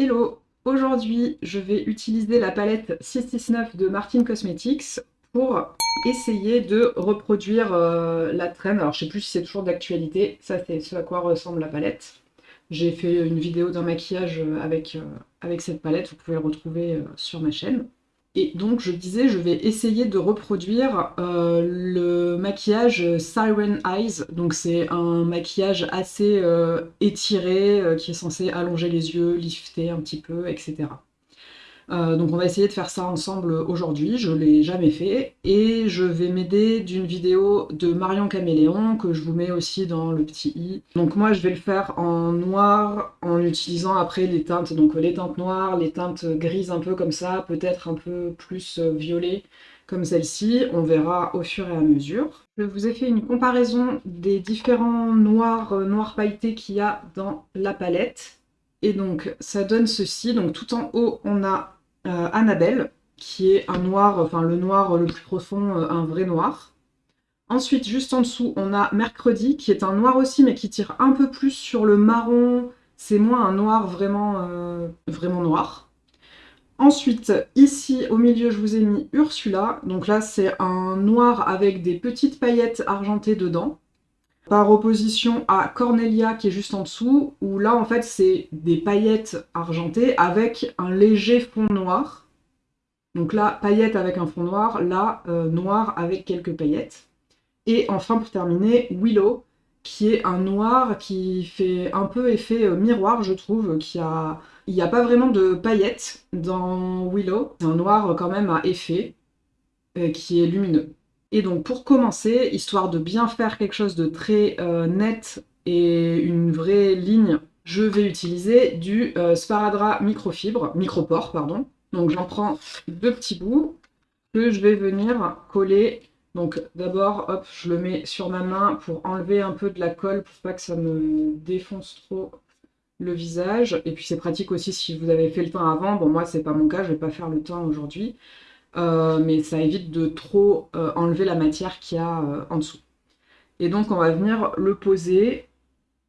Hello Aujourd'hui, je vais utiliser la palette 669 de Martin Cosmetics pour essayer de reproduire euh, la traîne. Alors, je sais plus si c'est toujours d'actualité. Ça, c'est ce à quoi ressemble la palette. J'ai fait une vidéo d'un maquillage avec, euh, avec cette palette. Vous pouvez le retrouver euh, sur ma chaîne. Et donc je disais, je vais essayer de reproduire euh, le maquillage Siren Eyes. Donc c'est un maquillage assez euh, étiré, euh, qui est censé allonger les yeux, lifter un petit peu, etc. Euh, donc on va essayer de faire ça ensemble aujourd'hui, je l'ai jamais fait, et je vais m'aider d'une vidéo de Marion Caméléon, que je vous mets aussi dans le petit i. Donc moi je vais le faire en noir, en utilisant après les teintes, donc les teintes noires, les teintes grises un peu comme ça, peut-être un peu plus violet, comme celle-ci, on verra au fur et à mesure. Je vous ai fait une comparaison des différents noirs, euh, noirs pailletés qu'il y a dans la palette. Et donc ça donne ceci, donc tout en haut on a euh, Annabelle, qui est un noir, enfin le noir le plus profond, euh, un vrai noir. Ensuite, juste en dessous, on a Mercredi, qui est un noir aussi, mais qui tire un peu plus sur le marron. C'est moins un noir vraiment, euh, vraiment noir. Ensuite, ici, au milieu, je vous ai mis Ursula. Donc là, c'est un noir avec des petites paillettes argentées dedans. Par opposition à Cornelia, qui est juste en dessous, où là, en fait, c'est des paillettes argentées avec un léger fond noir. Donc là, paillettes avec un fond noir, là, euh, noir avec quelques paillettes. Et enfin, pour terminer, Willow, qui est un noir qui fait un peu effet euh, miroir, je trouve, qui a... Il n'y a pas vraiment de paillettes dans Willow. C'est un noir quand même à effet, euh, qui est lumineux. Et donc pour commencer, histoire de bien faire quelque chose de très euh, net et une vraie ligne, je vais utiliser du euh, sparadrap microfibre, micropore, pardon. Donc j'en prends deux petits bouts que je vais venir coller. Donc d'abord, hop, je le mets sur ma main pour enlever un peu de la colle pour pas que ça me défonce trop le visage. Et puis c'est pratique aussi si vous avez fait le teint avant. Bon moi c'est pas mon cas, je vais pas faire le teint aujourd'hui. Euh, mais ça évite de trop euh, enlever la matière qu'il y a euh, en dessous. Et donc on va venir le poser.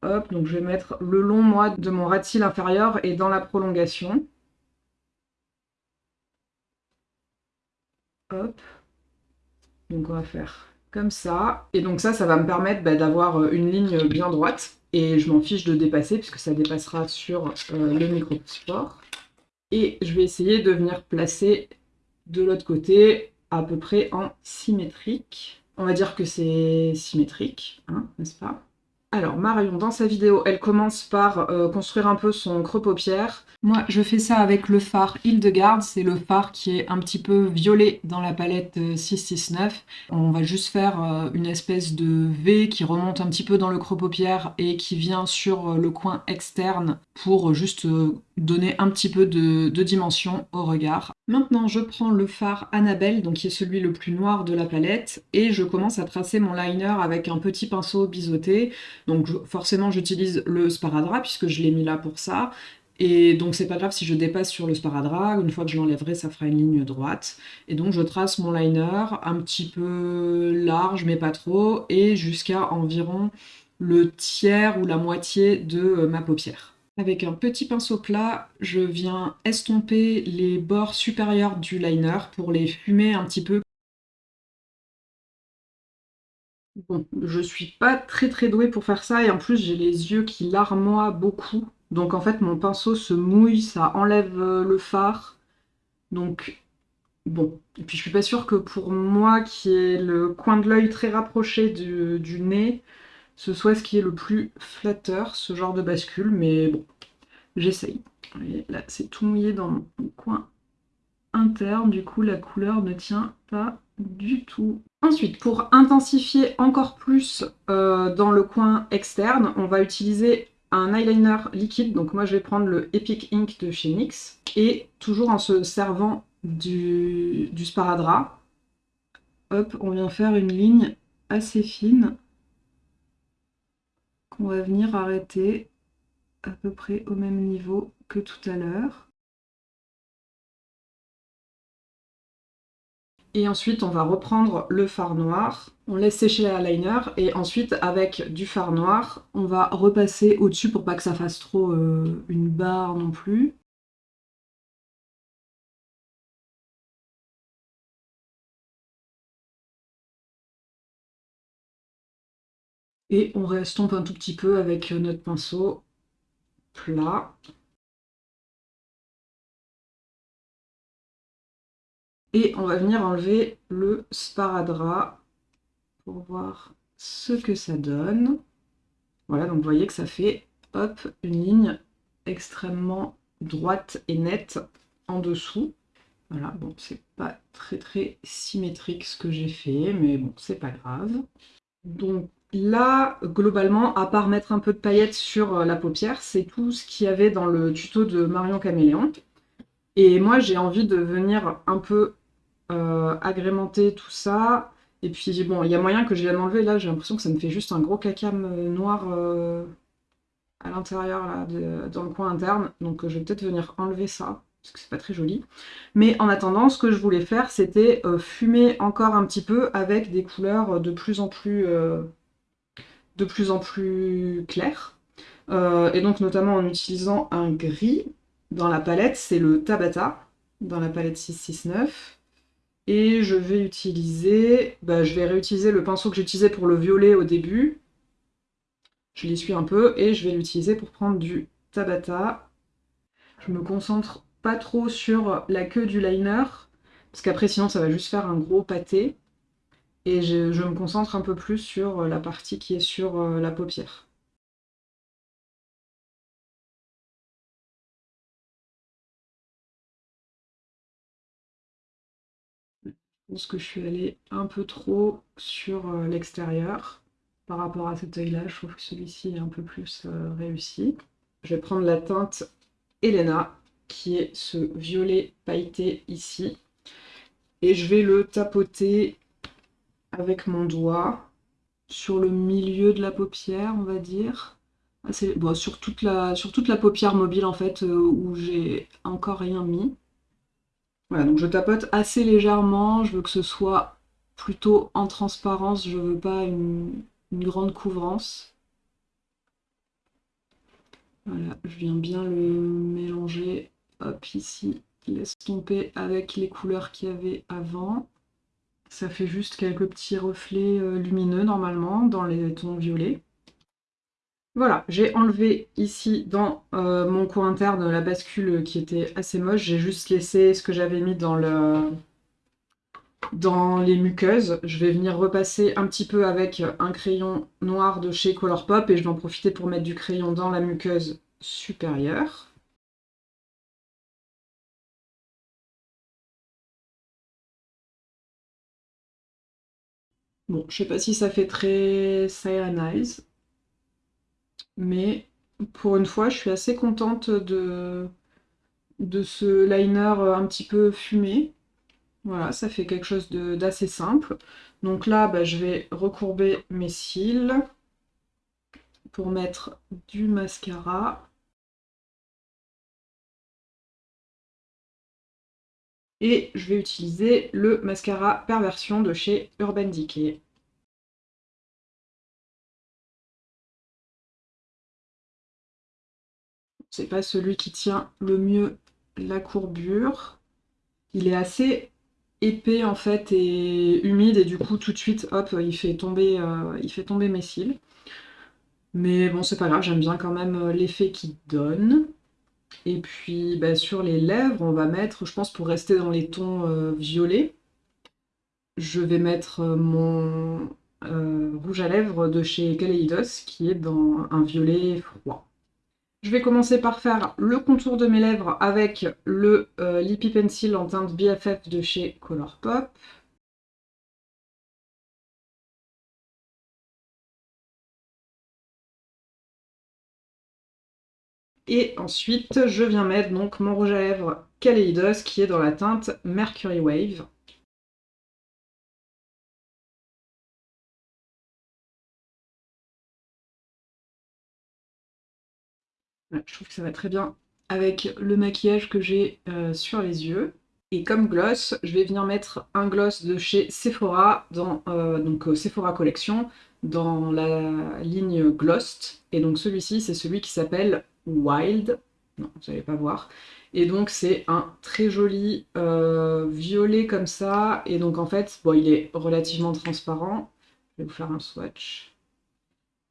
Hop, donc je vais mettre le long, moi, de mon rat inférieur et dans la prolongation. Hop. Donc on va faire comme ça. Et donc ça, ça va me permettre bah, d'avoir une ligne bien droite. Et je m'en fiche de dépasser puisque ça dépassera sur le micro-sport. Et je vais essayer de venir placer de l'autre côté, à peu près en symétrique. On va dire que c'est symétrique, hein, n'est-ce pas? Alors, Marion, dans sa vidéo, elle commence par euh, construire un peu son creux-paupière. Moi, je fais ça avec le phare Hildegarde. C'est le phare qui est un petit peu violet dans la palette 669. Euh, On va juste faire euh, une espèce de V qui remonte un petit peu dans le creux-paupière et qui vient sur le coin externe pour juste donner un petit peu de, dimension au regard. Maintenant, je prends le phare Annabelle, donc qui est celui le plus noir de la palette, et je commence à tracer mon liner avec un petit pinceau biseauté. Donc forcément, j'utilise le sparadrap, puisque je l'ai mis là pour ça, et donc c'est pas grave si je dépasse sur le sparadrap, une fois que je l'enlèverai, ça fera une ligne droite. Et donc je trace mon liner un petit peu large, mais pas trop, et jusqu'à environ le tiers ou la moitié de ma paupière. Avec un petit pinceau plat, je viens estomper les bords supérieurs du liner pour les fumer un petit peu. Bon, je suis pas très très douée pour faire ça et en plus j'ai les yeux qui larmoient beaucoup. Donc en fait mon pinceau se mouille, ça enlève euh, le fard. Donc bon. Et puis je suis pas sûre que pour moi qui ai le coin de l'œil très rapproché du, du nez, ce soit ce qui est le plus flatteur, ce genre de bascule, mais bon, j'essaye. Là, c'est tout mouillé dans mon coin interne, du coup la couleur ne tient pas du tout. Ensuite, pour intensifier encore plus euh, dans le coin externe, on va utiliser un eyeliner liquide, donc moi je vais prendre le Epic Ink de chez NYX, et toujours en se servant du, du sparadrap, hop, on vient faire une ligne assez fine on va venir arrêter à peu près au même niveau que tout à l'heure. Et ensuite, on va reprendre le fard noir. On laisse sécher l'eyeliner et ensuite, avec du fard noir, on va repasser au-dessus pour pas que ça fasse trop euh, une barre non plus. Et on restompe un tout petit peu avec notre pinceau plat. Et on va venir enlever le sparadrap pour voir ce que ça donne. Voilà, donc vous voyez que ça fait, hop, une ligne extrêmement droite et nette en dessous. Voilà, bon, c'est pas très très symétrique ce que j'ai fait, mais bon, c'est pas grave. Donc là, globalement, à part mettre un peu de paillettes sur euh, la paupière, c'est tout ce qu'il y avait dans le tuto de Marion Caméléon. Et moi, j'ai envie de venir un peu euh, agrémenter tout ça. Et puis, bon, il y a moyen que je vienne enlever. Là, j'ai l'impression que ça me fait juste un gros cacam euh, noir à l'intérieur, là, dans le coin interne. Donc, je vais peut-être venir enlever ça parce que c'est pas très joli. Mais en attendant, ce que je voulais faire, c'était fumer encore un petit peu avec des couleurs de plus en plus, de plus, en plus claires. Euh, et donc notamment en utilisant un gris dans la palette, c'est le Tabata, dans la palette 669. Et je vais utiliser, bah, je vais réutiliser le pinceau que j'utilisais pour le violet au début. Je l'essuie un peu et je vais l'utiliser pour prendre du Tabata. Je me concentre pas trop sur la queue du liner, parce qu'après sinon ça va juste faire un gros pâté. Et je, me concentre un peu plus sur la partie qui est sur euh, la paupière. Je pense que je suis allée un peu trop sur euh, l'extérieur par rapport à cet œil-là. Je trouve que celui-ci est un peu plus euh, réussi. Je vais prendre la teinte Elena qui est ce violet pailleté ici. Et je vais le tapoter avec mon doigt sur le milieu de la paupière, on va dire. Ah, sur, toute la, paupière mobile, en fait, euh, où j'ai encore rien mis. Voilà, donc je tapote assez légèrement. Je veux que ce soit plutôt en transparence. Je veux pas une, une grande couvrance. Voilà, je viens bien le mélanger Hop, ici, laisse tomber avec les couleurs qu'il y avait avant. Ça fait juste quelques petits reflets euh, lumineux normalement dans les tons violets. Voilà, j'ai enlevé ici dans euh, mon coin interne la bascule qui était assez moche. J'ai juste laissé ce que j'avais mis dans, le, dans les muqueuses. Je vais venir repasser un petit peu avec un crayon noir de chez Colourpop et je vais en profiter pour mettre du crayon dans la muqueuse supérieure. Bon, je sais pas si ça fait très Cyanize, mais pour une fois, je suis assez contente de, de ce liner un petit peu fumé. Voilà, ça fait quelque chose d'assez simple. Donc là, bah, je vais recourber mes cils pour mettre du mascara. Et je vais utiliser le mascara Perversion de chez Urban Decay. C'est pas celui qui tient le mieux la courbure. Il est assez épais en fait et humide et du coup tout de suite hop il fait tomber, euh, mes cils. Mais bon c'est pas grave, j'aime bien quand même euh, l'effet qu'il donne. Et puis bah, sur les lèvres, on va mettre, je pense pour rester dans les tons euh, violets, je vais mettre euh, mon euh, rouge à lèvres de chez Kaleidos qui est dans un violet froid. Je vais commencer par faire le contour de mes lèvres avec le Lippy Pencil en teinte BFF de chez Colourpop. Et ensuite, je viens mettre donc mon rouge à lèvres Kaleidos qui est dans la teinte Mercury Wave. je trouve que ça va très bien avec le maquillage que j'ai euh, sur les yeux. Et comme gloss, je vais venir mettre un gloss de chez Sephora, euh, donc euh, Sephora Collection, dans la ligne Glossed. Et donc celui-ci, c'est celui qui s'appelle Wild. Non, vous n'allez pas voir. Et donc c'est un très joli euh, violet comme ça. Et donc en fait, bon, il est relativement transparent. Je vais vous faire un swatch.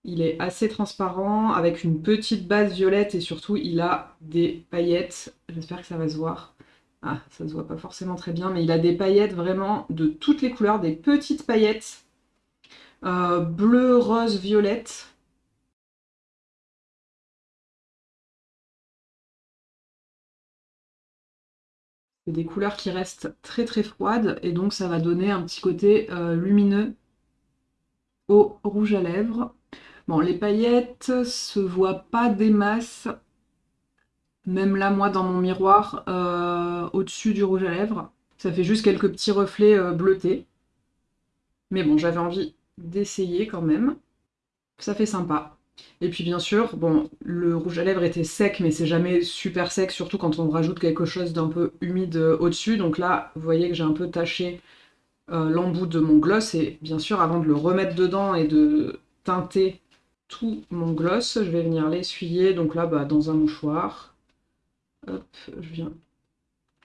Il est assez transparent, avec une petite base violette et surtout il a des paillettes. J'espère que ça va se voir. Ah, ça se voit pas forcément très bien, mais il a des paillettes vraiment de toutes les couleurs, des petites paillettes euh, bleu, rose, violette. Des couleurs qui restent très très froides et donc ça va donner un petit côté euh, lumineux au rouge à lèvres. Bon, les paillettes se voient pas des masses. Même là, moi, dans mon miroir, euh, au-dessus du rouge à lèvres, ça fait juste quelques petits reflets euh, bleutés. Mais bon, j'avais envie d'essayer quand même. Ça fait sympa. Et puis bien sûr, bon, le rouge à lèvres était sec, mais c'est jamais super sec, surtout quand on rajoute quelque chose d'un peu humide euh, au-dessus. Donc là, vous voyez que j'ai un peu taché euh, l'embout de mon gloss, et bien sûr, avant de le remettre dedans et de teinter tout mon gloss, je vais venir l'essuyer, donc là, bah, dans un mouchoir. Hop, je viens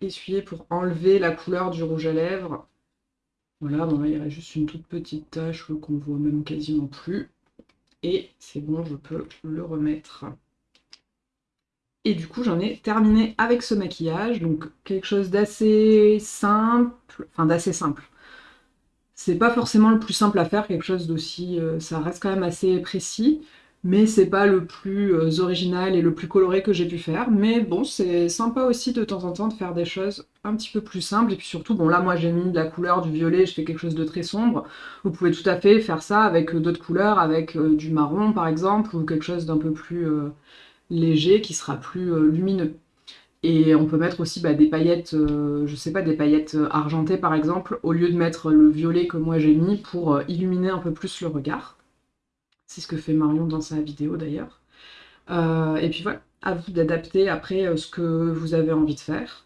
essuyer pour enlever la couleur du rouge à lèvres. Voilà, bon là il reste juste une toute petite tache qu'on voit même quasiment plus. Et c'est bon, je peux le remettre. Et du coup, j'en ai terminé avec ce maquillage. Donc, quelque chose d'assez simple. Enfin, d'assez simple. C'est pas forcément le plus simple à faire, quelque chose d'aussi... Euh, ça reste quand même assez précis mais c'est pas le plus euh, original et le plus coloré que j'ai pu faire. Mais bon, c'est sympa aussi de temps en temps de faire des choses un petit peu plus simples. Et puis surtout, bon là moi j'ai mis de la couleur du violet, je fais quelque chose de très sombre. Vous pouvez tout à fait faire ça avec euh, d'autres couleurs, avec euh, du marron par exemple, ou quelque chose d'un peu plus léger qui sera plus lumineux. Et on peut mettre aussi bah, des paillettes, je sais pas, des paillettes argentées par exemple, au lieu de mettre le violet que moi j'ai mis pour illuminer un peu plus le regard. C'est ce que fait Marion dans sa vidéo d'ailleurs. Euh, et puis voilà, à vous d'adapter après euh, ce que vous avez envie de faire.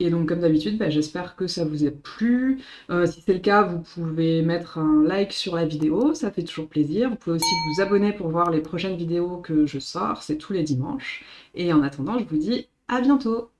Et donc comme d'habitude, bah, j'espère que ça vous a plu. Euh, si c'est le cas, vous pouvez mettre un like sur la vidéo, ça fait toujours plaisir. Vous pouvez aussi vous abonner pour voir les prochaines vidéos que je sors, c'est tous les dimanches. Et en attendant, je vous dis à bientôt